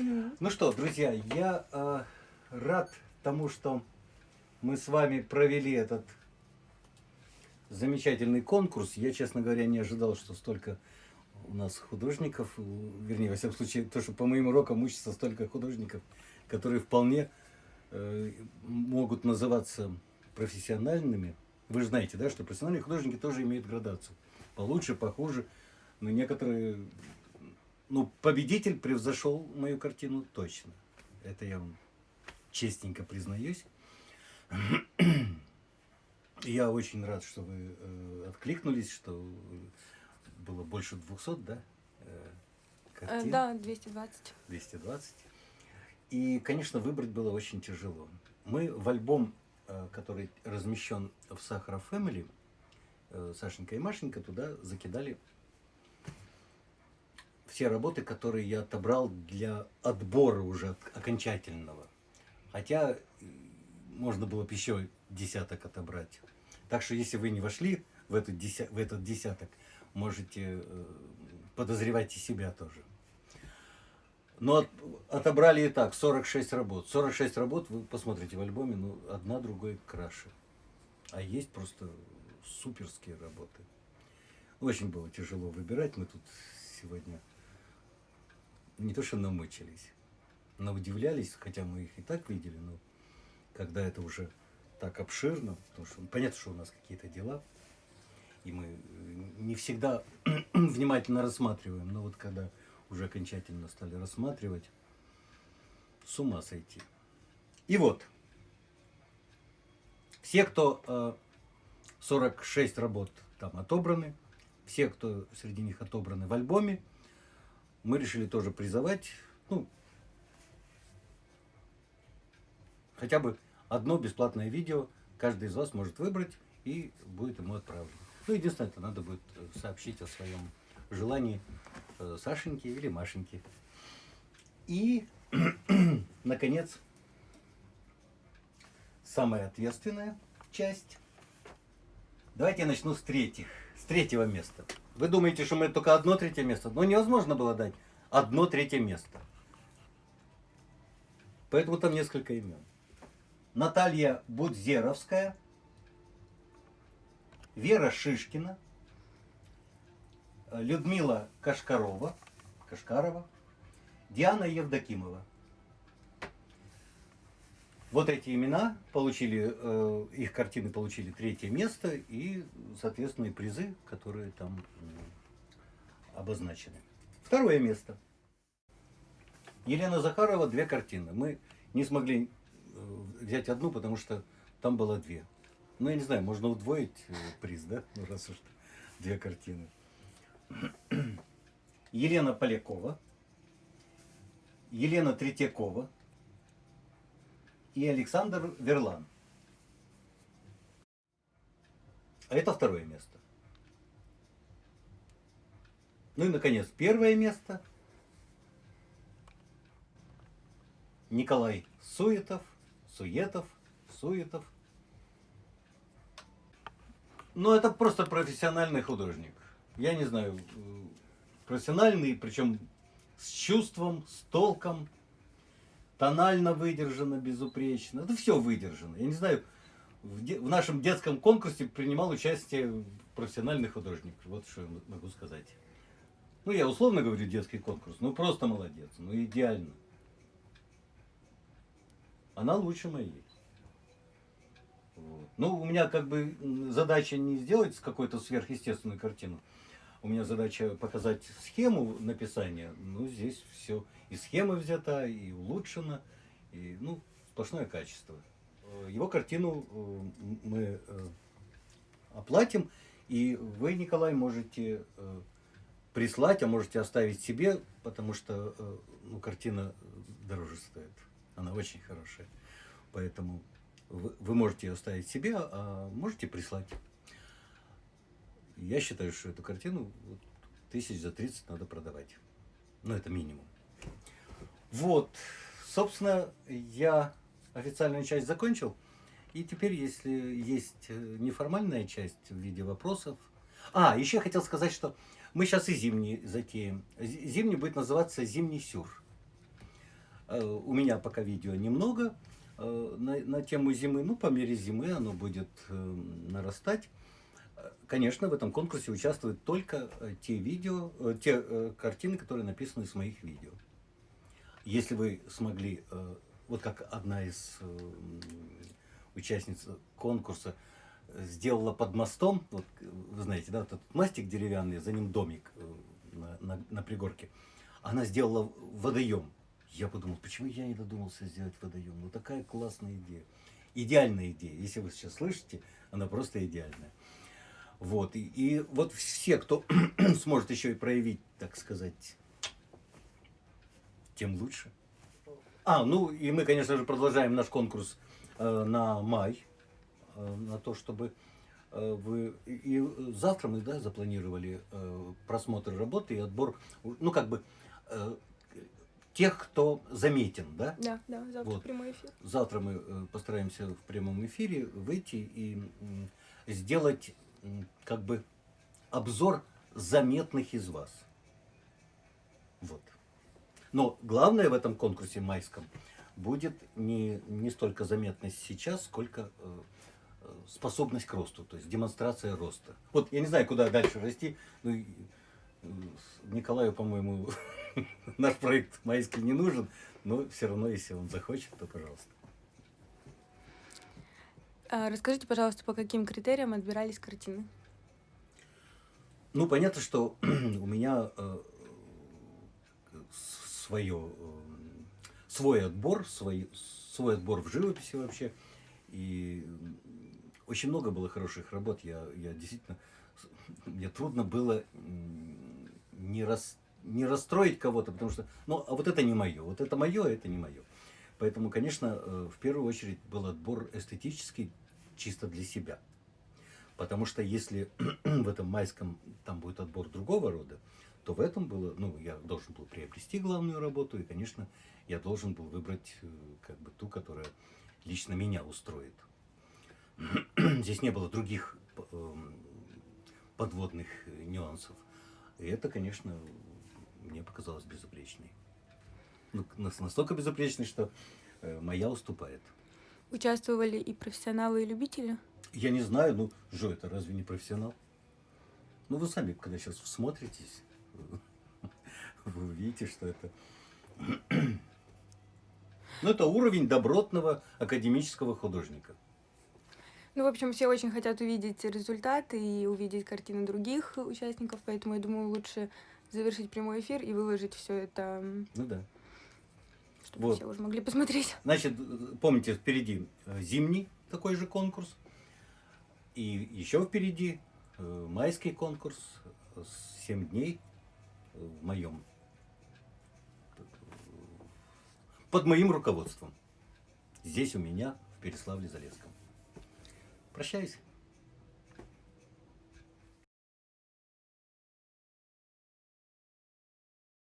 Ну что, друзья, я э, рад тому, что мы с вами провели этот замечательный конкурс. Я, честно говоря, не ожидал, что столько у нас художников, вернее, во всяком случае, то, что по моим урокам учатся столько художников, которые вполне э, могут называться профессиональными. Вы же знаете, да, что профессиональные художники тоже имеют градацию. Получше, похуже. Но некоторые... Ну, победитель превзошел мою картину точно. Это я вам честненько признаюсь. Я очень рад, что вы э, откликнулись, что было больше 200, да? э, Э, картин? Да, 220. 220. И, конечно, выбрать было очень тяжело. Мы в альбом, э, который размещен в Сахара Family, э, Сашенька и Машенька туда закидали все работы, которые я отобрал для отбора уже окончательного. Хотя э, можно было бы еще десяток отобрать. Так что если вы не вошли в этот, деся- в этот десяток, можете э, подозревать и себя тоже. Но от- отобрали и так 46 работ. 46 работ вы посмотрите в альбоме, ну, одна другой краше. А есть просто суперские работы. Очень было тяжело выбирать. Мы тут сегодня не то что намучились, но удивлялись, хотя мы их и так видели, но когда это уже так обширно, потому что понятно, что у нас какие-то дела, и мы э, не всегда внимательно рассматриваем, но вот когда уже окончательно стали рассматривать, с ума сойти. И вот, все, кто э, 46 работ там отобраны, все, кто среди них отобраны в альбоме, мы решили тоже призовать, ну, хотя бы одно бесплатное видео каждый из вас может выбрать и будет ему отправлено. Ну, единственное, это надо будет э, сообщить о своем желании э, Сашеньке или Машеньке. И, наконец, самая ответственная часть. Давайте я начну с третьих, с третьего места. Вы думаете, что мы только одно третье место? Но невозможно было дать одно третье место. Поэтому там несколько имен. Наталья Будзеровская, Вера Шишкина, Людмила Кашкарова, Кашкарова, Диана Евдокимова. Вот эти имена получили, э, их картины получили третье место и, соответственно, и призы, которые там м, обозначены. Второе место. Елена Захарова, две картины. Мы не смогли э, взять одну, потому что там было две. Ну, я не знаю, можно удвоить э, приз, да? Ну, раз уж две картины. Елена Полякова, Елена Третьякова и Александр Верлан. А это второе место. Ну и, наконец, первое место. Николай Суетов, Суетов, Суетов. Ну, это просто профессиональный художник. Я не знаю, э, профессиональный, причем с чувством, с толком, тонально выдержано, безупречно. Это все выдержано. Я не знаю, в, де- в нашем детском конкурсе принимал участие профессиональный художник. Вот что я могу сказать. Ну, я условно говорю детский конкурс. Ну, просто молодец. Ну, идеально. Она лучше моей. Вот. Ну, у меня как бы задача не сделать какую-то сверхъестественную картину. У меня задача показать схему написания. Ну, здесь все и схема взята, и улучшена, и, ну, сплошное качество. Э, Его картину э, мы э, оплатим, и вы, Николай, можете прислать, а можете оставить себе, потому что ну, картина дороже стоит. Она очень хорошая. Поэтому вы, вы можете ее оставить себе, а можете прислать. Я считаю, что эту картину вот, тысяч за 30 надо продавать. Ну, это минимум. Вот, собственно, я официальную часть закончил. И теперь, если есть э, неформальная часть в виде вопросов. А, еще хотел сказать, что мы сейчас и зимний затеем. Зи- Зимний будет называться «Зимний сюр». Э, у меня пока видео немного э, на, на тему зимы. Ну, по мере зимы оно будет нарастать. Конечно, в этом конкурсе участвуют только те видео, те картины, которые написаны с моих видео. Если вы смогли, вот как одна из участниц конкурса сделала под мостом, вот вы знаете, да, этот мастик деревянный, за ним домик на, на, на пригорке, она сделала водоем я подумал, почему я не додумался сделать водоем? Ну такая классная идея. Идеальная идея. Если вы сейчас слышите, она просто идеальная. Вот. И, и вот все, кто сможет еще и проявить, так сказать, тем лучше. А, ну и мы, конечно же, продолжаем наш конкурс э, на май. Э, на то, чтобы э, вы... И завтра мы, да, запланировали э, просмотр работы и отбор, ну как бы... Э, тех, кто заметен, да? Да, да, завтра вот. прямой эфир. Завтра мы э, постараемся в прямом эфире выйти и сделать как бы обзор заметных из вас. Вот. Но главное в этом конкурсе майском будет не, не столько заметность сейчас, сколько э, э способность к росту, то есть демонстрация роста. Вот я не знаю, куда дальше расти, но Николаю, по-моему, наш проект майский не нужен, но все равно, если он захочет, то пожалуйста. А расскажите, пожалуйста, по каким критериям отбирались картины? Ну, понятно, что у меня э, свое, э, свой отбор, свой, свой отбор в живописи вообще. И очень много было хороших работ. Я, я действительно, мне трудно было не, рас, не расстроить кого-то, потому что, ну, а вот это не мое, вот это мое, а это не мое. Поэтому, конечно, э, в первую очередь был отбор эстетический чисто для себя. Потому что если в этом майском там будет отбор другого рода, то в этом было, ну, я должен был приобрести главную работу, и, конечно, я должен был выбрать э, как бы ту, которая лично меня устроит. Здесь не было других эм, подводных нюансов. И это, конечно, мне показалось безупречной. Ну, настолько безупречной, что э, моя уступает. Участвовали и профессионалы, и любители? Я не знаю, ну, Жо, это разве не профессионал? Ну, вы сами, когда сейчас смотритесь, вы увидите, что это... Ну, это уровень добротного академического художника. Ну, в общем, все очень хотят увидеть результаты и увидеть картины других участников, поэтому я думаю, лучше завершить прямой эфир и выложить все это. Ну да. Чтобы вот. все уже могли посмотреть. Значит, помните, впереди э, зимний такой же конкурс. И еще впереди э, майский конкурс 7 дней в моем под моим руководством. Здесь у меня в Переславле-Залесском. Прощаюсь.